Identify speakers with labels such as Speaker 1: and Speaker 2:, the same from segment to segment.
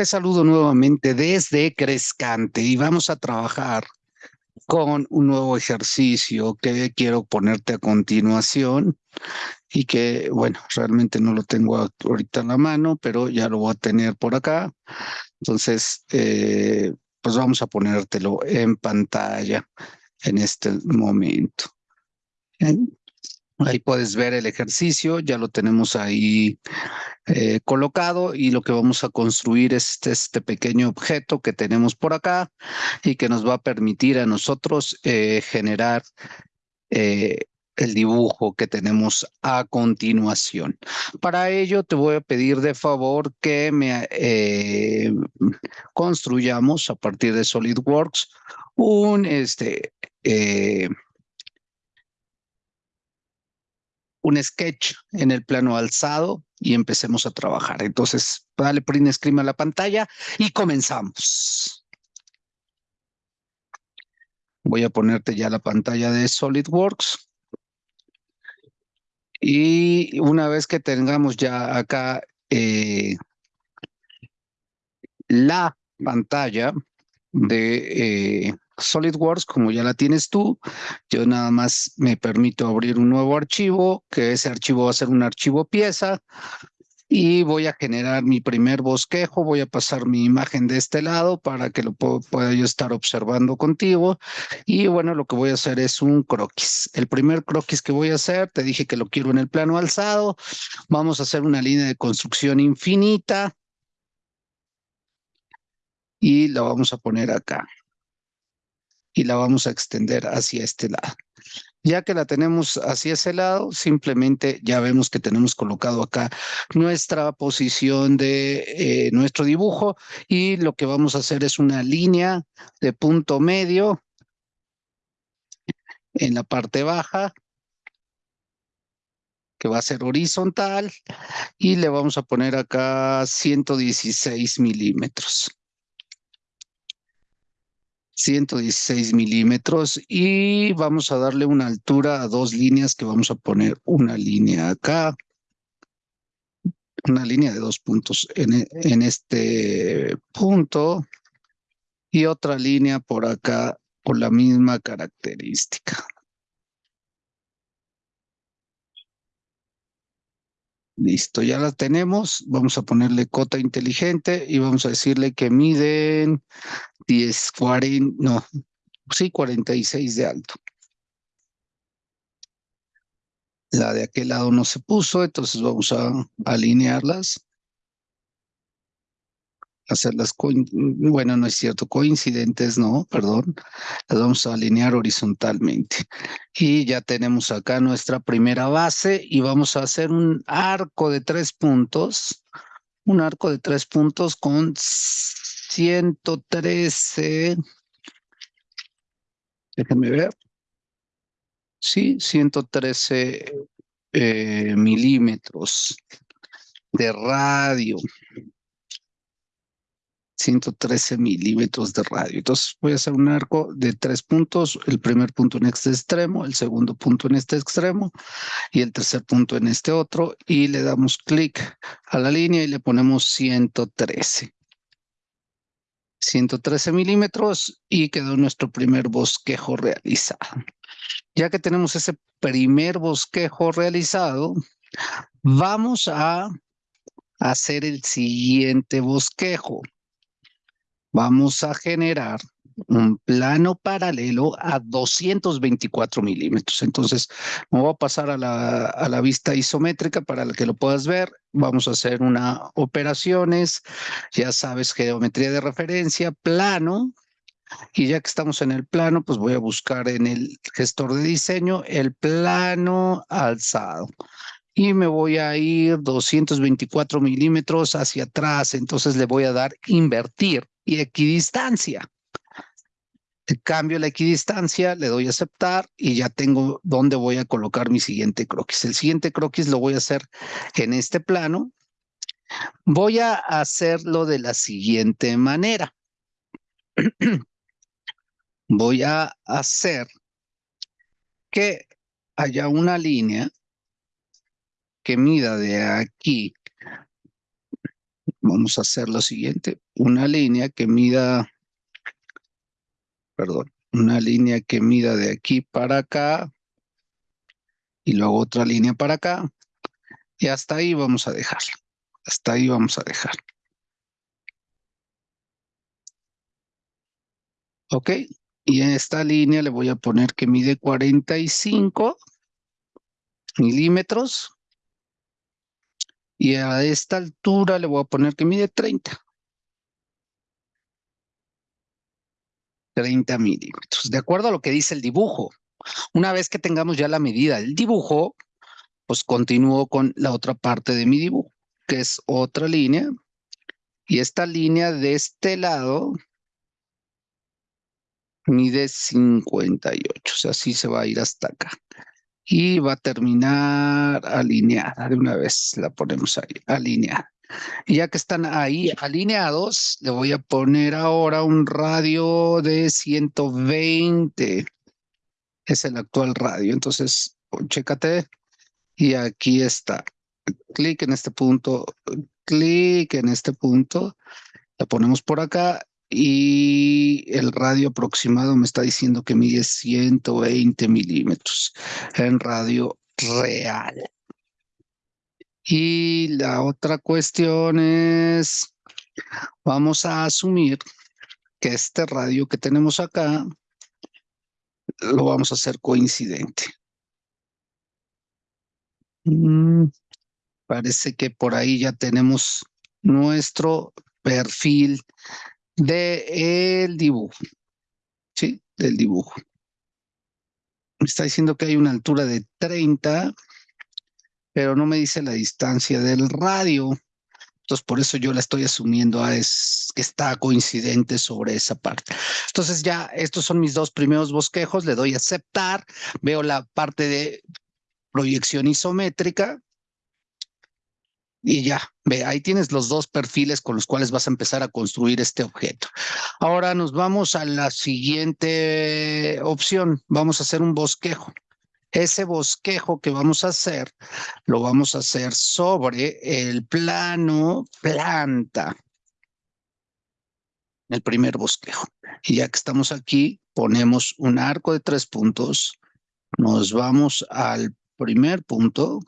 Speaker 1: Te saludo nuevamente desde Crescante y vamos a trabajar con un nuevo ejercicio que quiero ponerte a continuación y que, bueno, realmente no lo tengo ahorita en la mano, pero ya lo voy a tener por acá. Entonces, eh, pues vamos a ponértelo en pantalla en este momento. Ahí puedes ver el ejercicio, ya lo tenemos ahí eh, colocado y lo que vamos a construir es este, este, pequeño objeto que tenemos por acá y que nos va a permitir a nosotros eh, generar eh, el dibujo que tenemos a continuación. Para ello te voy a pedir de favor que me construyamos a partir de SolidWorks un este, un sketch en el plano alzado y empecemos a trabajar. Entonces, dale print screen a la pantalla y comenzamos. Voy a ponerte ya la pantalla de SolidWorks. Y una vez que tengamos ya acá eh, la pantalla de eh, SolidWorks, como ya la tienes tú, yo nada más me permito abrir un nuevo archivo, que ese archivo va a ser un archivo pieza, y voy a generar mi primer bosquejo, voy a pasar mi imagen de este lado para que lo pueda yo estar observando contigo. Y bueno, lo que voy a hacer es un croquis. El primer croquis que voy a hacer, te dije que lo quiero en el plano alzado, vamos a hacer una línea de construcción infinita y la vamos a poner acá y la vamos a extender hacia este lado. Ya que la tenemos hacia ese lado, simplemente ya vemos que tenemos colocado acá nuestra posición de eh, nuestro dibujo y lo que vamos a hacer es una línea de punto medio en la parte baja que va a ser horizontal y le vamos a poner acá 116 milímetros. 116 milímetros y vamos a darle una altura a dos líneas que vamos a poner una línea acá, una línea de dos puntos en, e, en este punto y otra línea por acá con la misma característica. Listo, ya la tenemos. Vamos a ponerle cota inteligente y vamos a decirle que miden 10, 40, no, sí, 46 de alto. La de aquel lado no se puso, entonces vamos a alinearlas hacerlas, bueno, no es cierto, coincidentes, no, perdón, las vamos a alinear horizontalmente. Y ya tenemos acá nuestra primera base y vamos a hacer un arco de tres puntos, un arco de tres puntos con 113, déjenme ver, sí, 113 eh, milímetros de radio. 113 milímetros de radio. Entonces voy a hacer un arco de tres puntos, el primer punto en este extremo, el segundo punto en este extremo y el tercer punto en este otro y le damos clic a la línea y le ponemos 113. 113 milímetros y quedó nuestro primer bosquejo realizado. Ya que tenemos ese primer bosquejo realizado, vamos a hacer el siguiente bosquejo vamos a generar un plano paralelo a 224 milímetros. Entonces, me voy a pasar a la, a la vista isométrica para que lo puedas ver. Vamos a hacer una operaciones, ya sabes, geometría de referencia, plano, y ya que estamos en el plano, pues voy a buscar en el gestor de diseño el plano alzado y me voy a ir 224 milímetros hacia atrás, entonces le voy a dar invertir y equidistancia. Cambio la equidistancia, le doy a aceptar y ya tengo dónde voy a colocar mi siguiente croquis. El siguiente croquis lo voy a hacer en este plano. Voy a hacerlo de la siguiente manera. voy a hacer que haya una línea mida de aquí vamos a hacer lo siguiente. Una línea que mida, perdón, una línea que mida de aquí para acá y luego otra línea para acá. Y hasta ahí vamos a dejarlo. Hasta ahí vamos a dejar. Ok, y en esta línea le voy a poner que mide 45 milímetros. Y a esta altura le voy a poner que mide 30. 30 milímetros, de acuerdo a lo que dice el dibujo. Una vez que tengamos ya la medida del dibujo, pues continúo con la otra parte de mi dibujo, que es otra línea. Y esta línea de este lado mide 58, o sea, así se va a ir hasta acá. Y va a terminar alineada, de una vez la ponemos ahí, alineada. Y ya que están ahí alineados, le voy a poner ahora un radio de 120. Es el actual radio. Entonces, chécate. Y aquí está. Clic en este punto, clic en este punto. La ponemos por acá y el radio aproximado me está diciendo que mide 120 milímetros en radio real. Y la otra cuestión es, vamos a asumir que este radio que tenemos acá lo vamos a hacer coincidente. Mm, parece que por ahí ya tenemos nuestro perfil del el dibujo. ¿Sí? Del dibujo. Me está diciendo que hay una altura de 30 pero no me dice la distancia del radio. Entonces, por eso yo la estoy asumiendo a es, que está coincidente sobre esa parte. Entonces, ya estos son mis dos primeros bosquejos. Le doy a aceptar. Veo la parte de proyección isométrica. Y ya, ve, ahí tienes los dos perfiles con los cuales vas a empezar a construir este objeto. Ahora nos vamos a la siguiente opción. Vamos a hacer un bosquejo. Ese bosquejo que vamos a hacer, lo vamos a hacer sobre el plano planta. El primer bosquejo. Y ya que estamos aquí, ponemos un arco de tres puntos. Nos vamos al primer punto.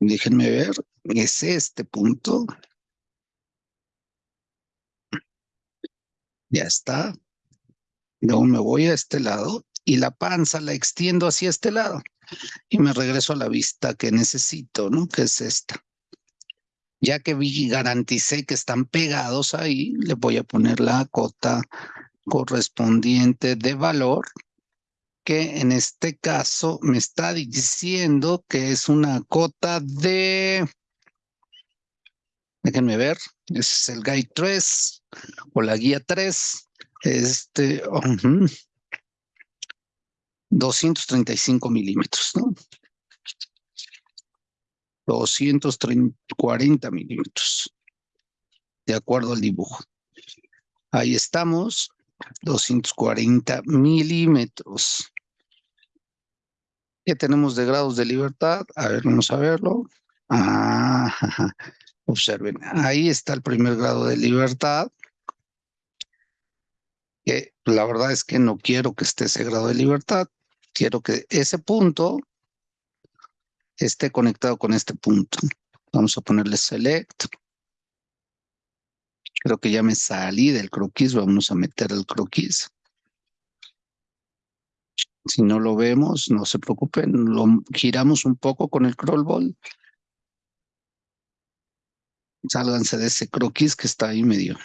Speaker 1: Déjenme ver, es este punto. Ya está. Luego me voy a este lado y la panza la extiendo hacia este lado y me regreso a la vista que necesito, ¿no? Que es esta. Ya que vi, garanticé que están pegados ahí, le voy a poner la cota correspondiente de valor, que en este caso me está diciendo que es una cota de... Déjenme ver, es el guide 3 o la guía 3 este, 235 milímetros, ¿no? 240 milímetros, de acuerdo al dibujo. Ahí estamos, 240 milímetros. ¿Qué tenemos de grados de libertad? A ver, vamos a verlo. Ah, observen, ahí está el primer grado de libertad que la verdad es que no quiero que esté ese grado de libertad, quiero que ese punto esté conectado con este punto. Vamos a ponerle select. Creo que ya me salí del croquis, vamos a meter el croquis. Si no lo vemos, no se preocupen, lo giramos un poco con el crawl ball. Sálganse de ese croquis que está ahí medio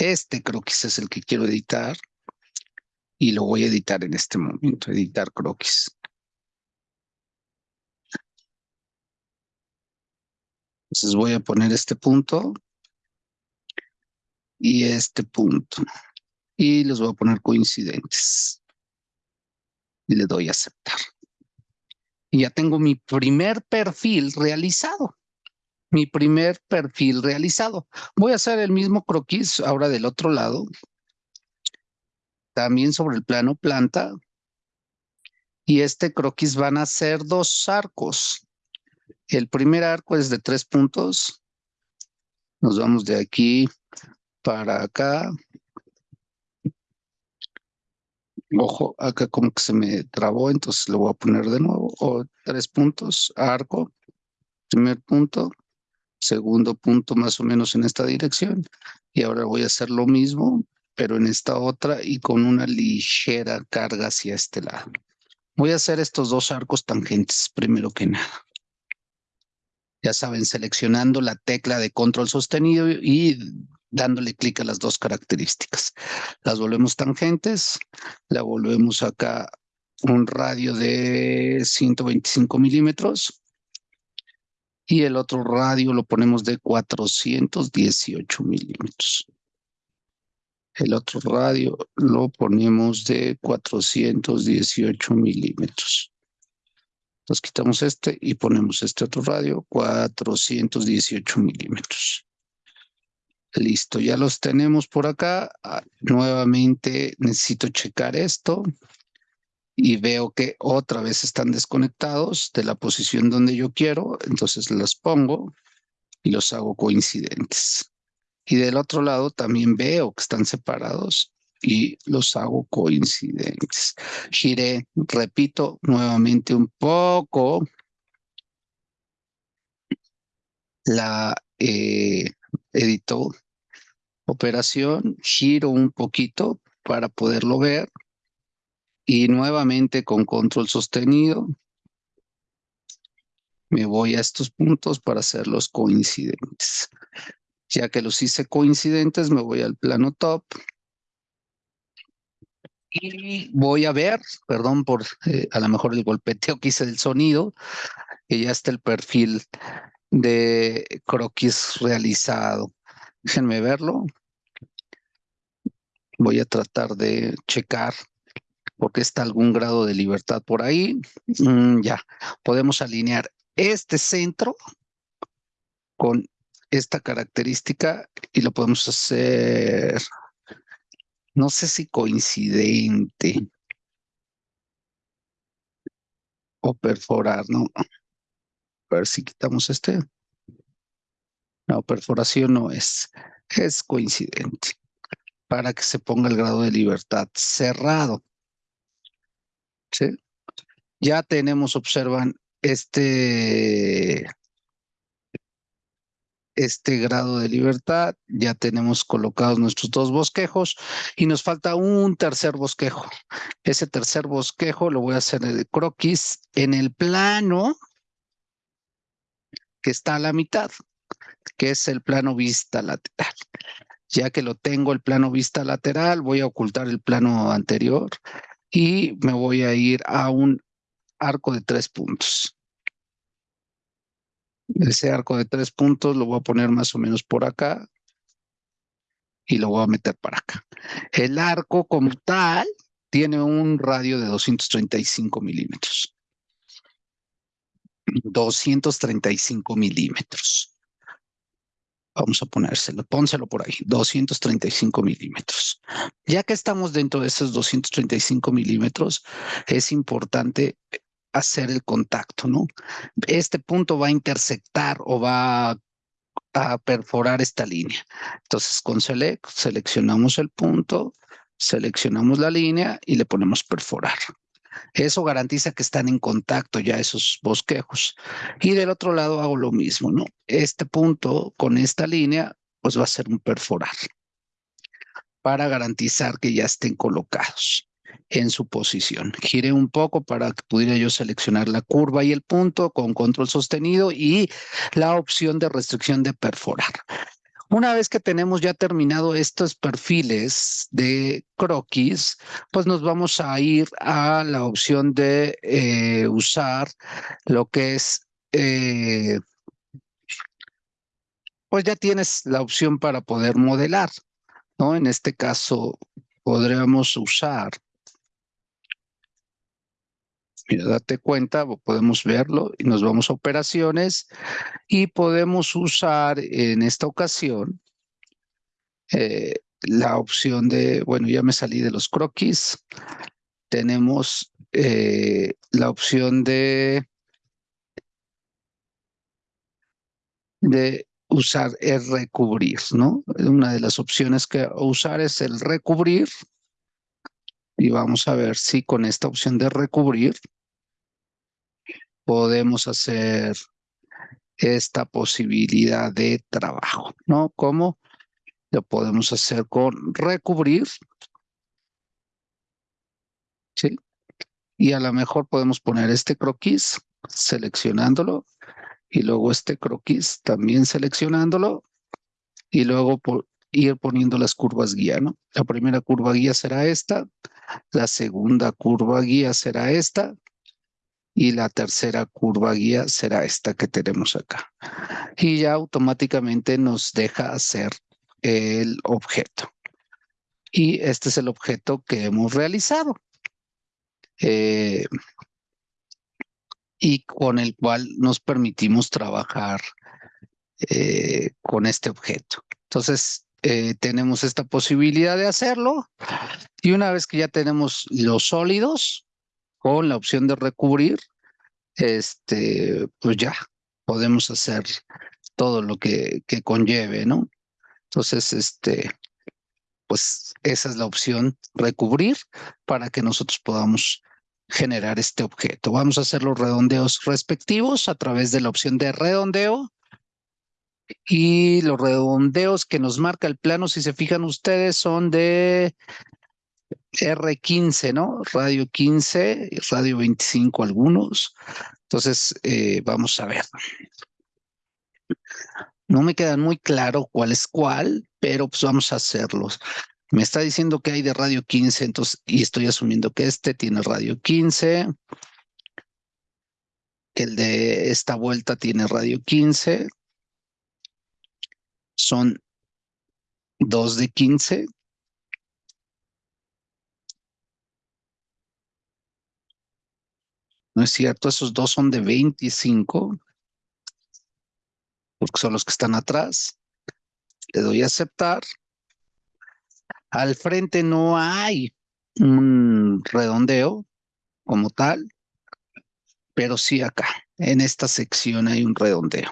Speaker 1: este croquis es el que quiero editar y lo voy a editar en este momento, editar croquis. Entonces voy a poner este punto y este punto y los voy a poner coincidentes. Y le doy a aceptar. Y ya tengo mi primer perfil realizado mi primer perfil realizado. Voy a hacer el mismo croquis ahora del otro lado. También sobre el plano planta. Y este croquis van a ser dos arcos. El primer arco es de tres puntos. Nos vamos de aquí para acá. Ojo, acá como que se me trabó, entonces lo voy a poner de nuevo. O tres puntos, arco, primer punto, segundo punto más o menos en esta dirección. Y ahora voy a hacer lo mismo, pero en esta otra y con una ligera carga hacia este lado. Voy a hacer estos dos arcos tangentes, primero que nada. Ya saben, seleccionando la tecla de control sostenido y dándole clic a las dos características. Las volvemos tangentes, la volvemos acá un radio de 125 milímetros y el otro radio lo ponemos de 418 milímetros. El otro radio lo ponemos de 418 milímetros. Entonces quitamos este y ponemos este otro radio, 418 milímetros. Listo, ya los tenemos por acá. Ah, nuevamente necesito checar esto y veo que otra vez están desconectados de la posición donde yo quiero. Entonces los pongo y los hago coincidentes. Y del otro lado también veo que están separados y los hago coincidentes. Giré, repito nuevamente un poco la eh, edito operación, giro un poquito para poderlo ver y nuevamente con control sostenido me voy a estos puntos para hacerlos coincidentes. Ya que los hice coincidentes, me voy al plano top y voy a ver, perdón por eh, a lo mejor el golpeteo que hice del sonido, que ya está el perfil de croquis realizado. Déjenme verlo. Voy a tratar de checar porque está algún grado de libertad por ahí. Mm, ya, podemos alinear este centro con esta característica y lo podemos hacer, no sé si coincidente o perforar, ¿no? A ver si quitamos este. No, perforación no es. Es coincidente. Para que se ponga el grado de libertad cerrado. ¿Sí? Ya tenemos, observan, este, este grado de libertad. Ya tenemos colocados nuestros dos bosquejos y nos falta un tercer bosquejo. Ese tercer bosquejo lo voy a hacer de croquis en el plano que está a la mitad, que es el plano vista lateral. Ya que lo tengo el plano vista lateral, voy a ocultar el plano anterior y me voy a ir a un arco de tres puntos. Ese arco de tres puntos lo voy a poner más o menos por acá y lo voy a meter para acá. El arco como tal tiene un radio de 235 milímetros. 235 milímetros. Vamos a ponérselo, pónselo por ahí, 235 milímetros. Ya que estamos dentro de esos 235 milímetros, es importante hacer el contacto, ¿no? Este punto va a intersectar o va a perforar esta línea. Entonces con Select seleccionamos el punto, seleccionamos la línea y le ponemos perforar. Eso garantiza que están en contacto ya esos bosquejos. Y del otro lado hago lo mismo, ¿no? Este punto con esta línea, pues va a ser un perforar para garantizar que ya estén colocados en su posición. Giré un poco para que pudiera yo seleccionar la curva y el punto con control sostenido y la opción de restricción de perforar. Una vez que tenemos ya terminado estos perfiles de croquis, pues nos vamos a ir a la opción de eh, usar lo que es, eh, pues ya tienes la opción para poder modelar, ¿no? En este caso podríamos usar Mira, date cuenta, podemos verlo y nos vamos a operaciones y podemos usar en esta ocasión eh, la opción de, bueno, ya me salí de los croquis. Tenemos eh, la opción de de usar el recubrir, ¿no? Una de las opciones que usar es el recubrir. Y vamos a ver si con esta opción de recubrir podemos hacer esta posibilidad de trabajo, ¿no? ¿Cómo? Lo podemos hacer con recubrir. ¿Sí? Y a lo mejor podemos poner este croquis seleccionándolo y luego este croquis también seleccionándolo y luego ir poniendo las curvas guía, ¿no? La primera curva guía será esta, la segunda curva guía será esta y la tercera curva guía será esta que tenemos acá. Y ya automáticamente nos deja hacer el objeto. Y este es el objeto que hemos realizado. Eh, y con el cual nos permitimos trabajar eh, con este objeto. Entonces, eh, tenemos esta posibilidad de hacerlo y una vez que ya tenemos los sólidos con la opción de recubrir, este, pues ya podemos hacer todo lo que, que conlleve, ¿no? Entonces, este, pues esa es la opción recubrir para que nosotros podamos generar este objeto. Vamos a hacer los redondeos respectivos a través de la opción de redondeo. Y los redondeos que nos marca el plano, si se fijan ustedes, son de R15, ¿no? Radio 15, radio 25 algunos. Entonces, eh, vamos a ver. No me quedan muy claro cuál es cuál, pero pues vamos a hacerlos. Me está diciendo que hay de radio 15, entonces, y estoy asumiendo que este tiene radio 15, que el de esta vuelta tiene radio 15. Son dos de 15. No es cierto, esos dos son de 25, porque son los que están atrás. Le doy a aceptar. Al frente no hay un redondeo como tal, pero sí acá, en esta sección hay un redondeo.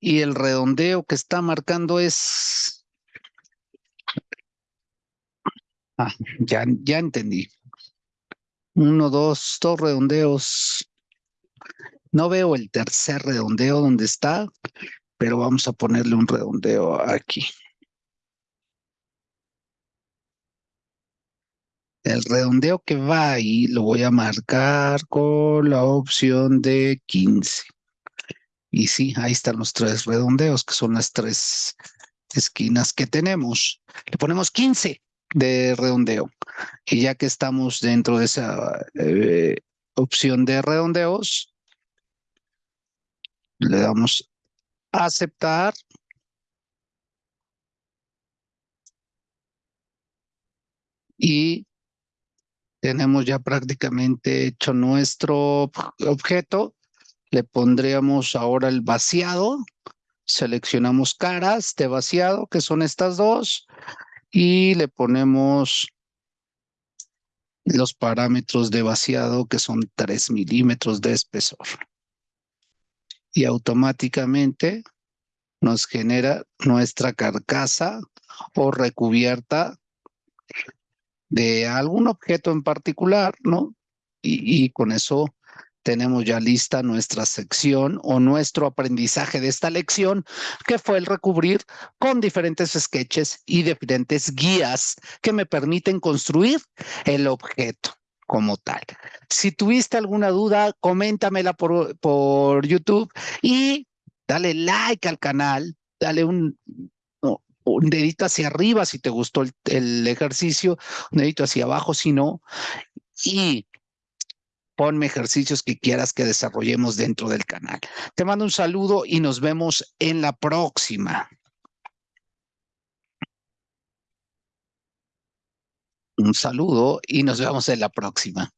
Speaker 1: Y el redondeo que está marcando es... Ya, ya entendí. Uno, dos, dos redondeos. No veo el tercer redondeo donde está, pero vamos a ponerle un redondeo aquí. El redondeo que va ahí lo voy a marcar con la opción de 15. Y sí, ahí están los tres redondeos, que son las tres esquinas que tenemos. Le ponemos 15 de redondeo. Y ya que estamos dentro de esa eh, opción de redondeos, le damos aceptar. Y tenemos ya prácticamente hecho nuestro objeto. Le pondríamos ahora el vaciado. Seleccionamos caras de vaciado, que son estas dos. Y le ponemos los parámetros de vaciado, que son 3 milímetros de espesor y automáticamente nos genera nuestra carcasa o recubierta de algún objeto en particular, ¿no? Y, y, con eso tenemos ya lista nuestra sección o nuestro aprendizaje de esta lección, que fue el recubrir con diferentes sketches y diferentes guías que me permiten construir el objeto como tal. Si tuviste alguna duda, coméntamela por, por YouTube y dale like al canal, dale un, un dedito hacia arriba si te gustó el, el ejercicio, un dedito hacia abajo si no, y ponme ejercicios que quieras que desarrollemos dentro del canal. Te mando un saludo y nos vemos en la próxima. Un saludo y nos vemos en la próxima.